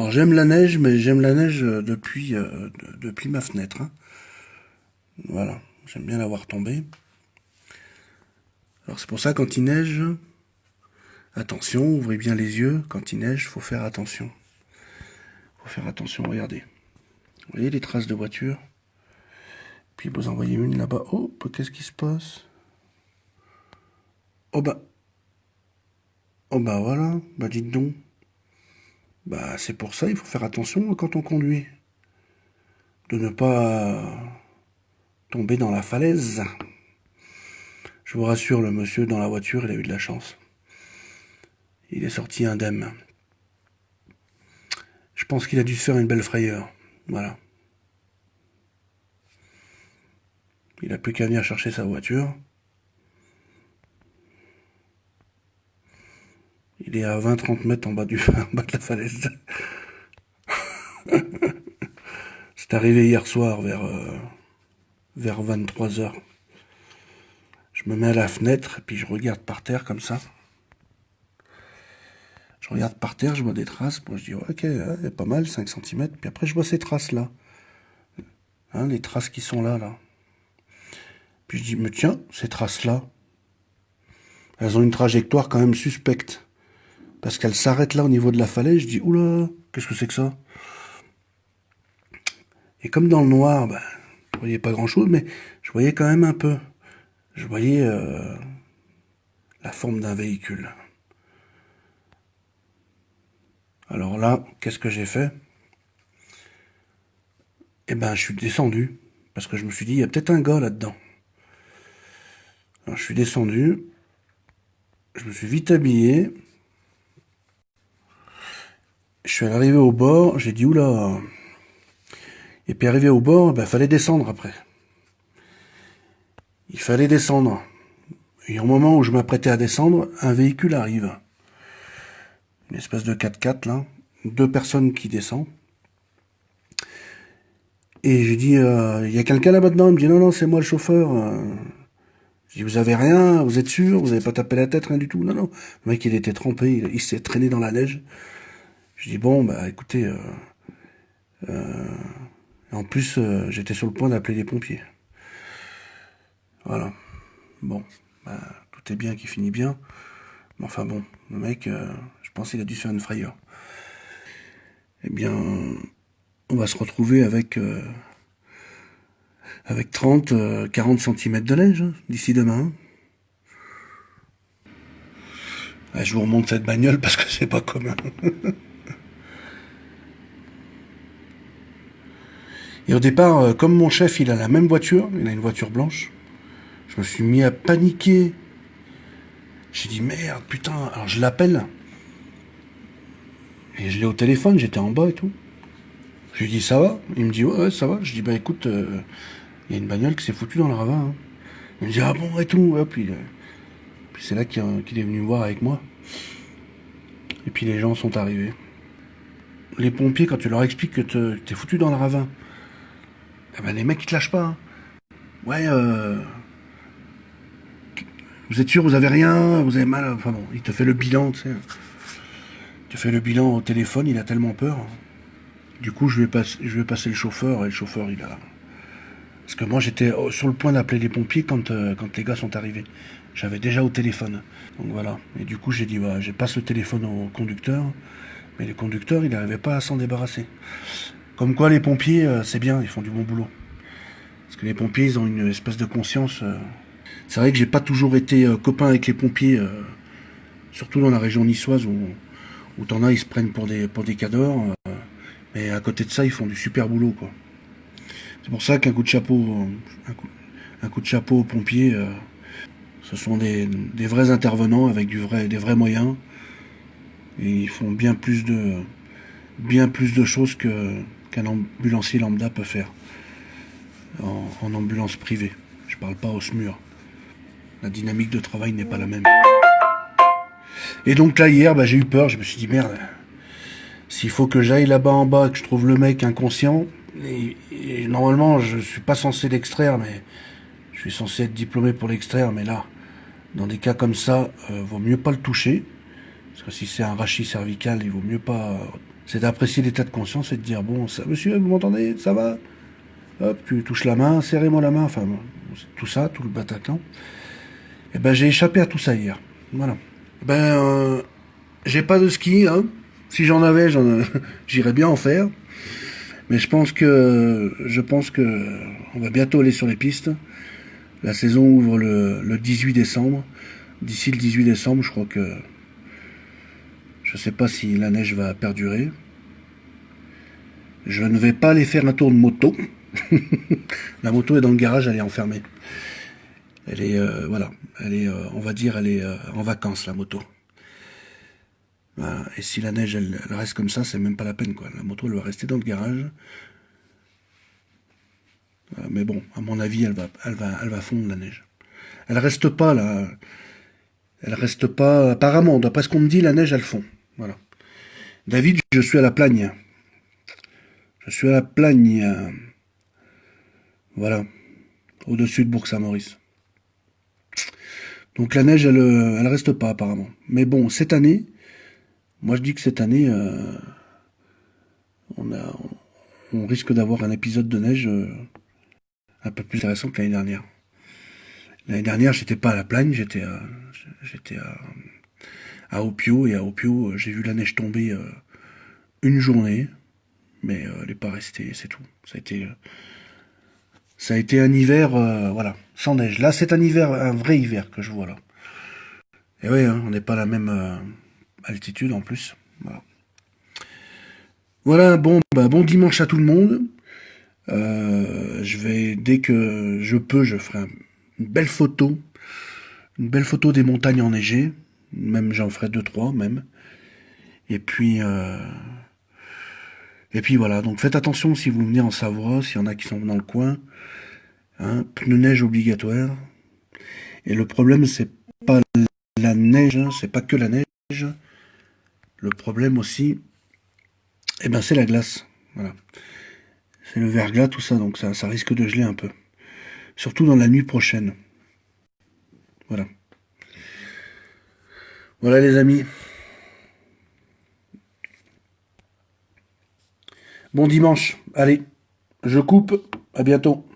Alors j'aime la neige, mais j'aime la neige euh, depuis, euh, depuis ma fenêtre. Hein. Voilà, j'aime bien la voir tomber. Alors c'est pour ça quand il neige, attention, ouvrez bien les yeux. Quand il neige, faut faire attention. faut faire attention, regardez. Vous voyez les traces de voiture? Puis vous en voyez une là-bas. Oh, qu'est-ce qui se passe? Oh bah. Oh bah voilà, bah dites donc. Bah c'est pour ça, il faut faire attention quand on conduit. De ne pas tomber dans la falaise. Je vous rassure, le monsieur dans la voiture, il a eu de la chance. Il est sorti indemne. Je pense qu'il a dû se faire une belle frayeur. Voilà. Il a plus qu'à venir chercher sa voiture. Il est à 20-30 mètres en bas, du, bas de la falaise. C'est arrivé hier soir vers, euh, vers 23 heures. Je me mets à la fenêtre, et puis je regarde par terre comme ça. Je regarde par terre, je vois des traces. Bon, je dis, ok, pas mal, 5 cm. Puis après, je vois ces traces-là. Hein, les traces qui sont là, là. Puis je dis, mais tiens, ces traces-là, elles ont une trajectoire quand même suspecte. Parce qu'elles s'arrêtent là au niveau de la falaise. Je dis, oula, qu'est-ce que c'est que ça? Et comme dans le noir, ben, je voyais pas grand-chose, mais je voyais quand même un peu. Je voyais euh, la forme d'un véhicule. Alors là, qu'est-ce que j'ai fait? Eh ben, je suis descendu. Parce que je me suis dit, il y a peut-être un gars là-dedans. Alors, je suis descendu. Je me suis vite habillé. Je suis arrivé au bord. J'ai dit, oula. Et puis arrivé au bord, ben, fallait descendre après. Il fallait descendre. Et au moment où je m'apprêtais à descendre, un véhicule arrive une espèce de 4x4 là, deux personnes qui descendent. Et je dis, euh, il y a quelqu'un là dedans? Il me dit, non, non, c'est moi le chauffeur. Je dis, vous avez rien? Vous êtes sûr? Vous n'avez pas tapé la tête, rien du tout? Non, non. Le mec, il était trempé, il, s'est traîné dans la neige. Je dis, bon, bah écoutez, euh, euh, en plus, j'étais sur le point d'appeler les pompiers. Voilà. Bon, bah, tout est bien qui finit bien. Mais enfin bon, le mec, je pense qu'il a dû se faire une frayeur. Eh bien, on va se retrouver avec euh, avec 30, 40 cm de neige hein, d'ici demain. Ah, je vous remonte cette bagnole parce que c'est pas commun. Et au départ, euh, comme mon chef, il a la même voiture, il a une voiture blanche, je me suis mis à paniquer. J'ai dit merde, putain, alors je l'appelle. Et je l'ai au téléphone, j'étais en bas et tout. Je lui dis ça va? Il me dit ouais, ça va. Je dis bah écoute, euh, il y a une bagnole qui s'est foutue dans le ravin. Hein. Il me dit ah bon et tout. puis, euh, puis c'est là qu'il est venu me voir avec moi. Et puis les gens sont arrivés. Les pompiers, quand tu leur expliques que t'es foutu dans le ravin, eh ben les mecs ils te lâchent pas. Hein. Ouais, euh, vous êtes sûr, vous avez rien, vous avez mal. Enfin bon, il te fait le bilan, tu sais. Tu fais le bilan au téléphone, il a tellement peur. Du coup, je vais, passer, je le chauffeur, et le chauffeur, il a... Parce que moi, j'étais sur le point d'appeler les pompiers quand, euh, quand les gars sont arrivés. J'avais déjà au téléphone. Donc voilà. Et du coup, j'ai dit, voilà, je passe le téléphone au conducteur. Mais le conducteur, il n'arrivait pas à s'en débarrasser. Comme quoi, les pompiers, euh, c'est bien, ils font du bon boulot. Parce que les pompiers, ils ont une espèce de conscience. Euh. C'est vrai que j'ai pas toujours été copain avec les pompiers, surtout dans la région niçoise où où t'en as, ils se prennent pour des, pour cadors, euh, mais à côté de ça, ils font du super boulot, quoi. C'est pour ça qu'un coup de chapeau, un coup, de chapeau aux pompiers, euh, ce sont des, des, vrais intervenants avec du vrai, des vrais moyens, et ils font bien plus de, bien plus de choses que qu'un ambulancier lambda peut faire en, ambulance privée. Je parle pas au SMUR. La dynamique de travail n'est pas la même. Et donc là, hier, bah, j'ai eu peur. Je me suis dit, merde, s'il faut que j'aille là-bas en bas, que je trouve le mec inconscient, et, normalement, je suis pas censé l'extraire, mais je suis censé être diplômé pour l'extraire, mais là, dans des cas comme ça, euh, vaut mieux pas le toucher. Parce que si c'est un rachis cervical, il vaut mieux pas c'est d'apprécier l'état de conscience et de dire, bon, ça, monsieur, vous m'entendez, ça va? Hop, tu touches la main, serrez-moi la main, enfin, tout ça, tout le Bataclan. Et eh ben, j'ai échappé à tout ça hier. Voilà. Ben, euh, j'ai pas de ski, hein. Si j'en avais, j'irais bien en faire. Mais je pense que, je pense que, on va bientôt aller sur les pistes. La saison ouvre le 18 décembre. D'ici le 18 décembre, je crois que, je sais pas si la neige va perdurer. Je ne vais pas aller faire un tour de moto. la moto est dans le garage, elle est enfermée. Elle est, euh, voilà, elle est, euh, on va dire, elle est euh, en vacances, la moto. Et si la neige, elle, reste comme ça, c'est même pas la peine, quoi. La moto, elle va rester dans le garage. mais bon, à mon avis, elle va fondre la neige. Elle reste pas là. Elle reste pas. Apparemment, d'après ce qu'on me dit, la neige, elle fond. Voilà. David, je suis à la plagne. Je suis à la plagne. Voilà. Au-dessus de Bourg-Saint-Maurice. Donc la neige, elle, elle reste pas apparemment. Mais bon, cette année, moi je dis que cette année, euh, on, risque d'avoir un épisode de neige euh, un peu plus intéressant que l'année dernière. L'année dernière, j'étais pas à la plagne, j'étais j'étais à, à Opio, et à Opio, j'ai vu la neige tomber euh, une journée, mais elle n'est pas restée, c'est tout. Ça a été ça a été un hiver, euh, voilà, sans neige. Là, c'est un hiver, un vrai hiver que je vois là. Et oui, hein, on n'est pas à la même euh, altitude en plus. Voilà. Bon, bah, bon dimanche à tout le monde. Euh, je vais, dès que je peux, je ferai une belle photo. Une belle photo des montagnes enneigées. Même j'en ferai deux, trois, même. Et puis, et puis voilà, donc faites attention si vous venez en Savoie, s'il y en a qui sont dans le coin. Hein, pneus neige obligatoire. Et le problème, c'est pas la neige, hein, c'est pas que la neige. Le problème aussi, eh ben, c'est la glace. Voilà. C'est le verglas, tout ça, donc ça risque de geler un peu. Surtout dans la nuit prochaine. Voilà. Voilà les amis. Bon dimanche. Allez, je coupe. À bientôt.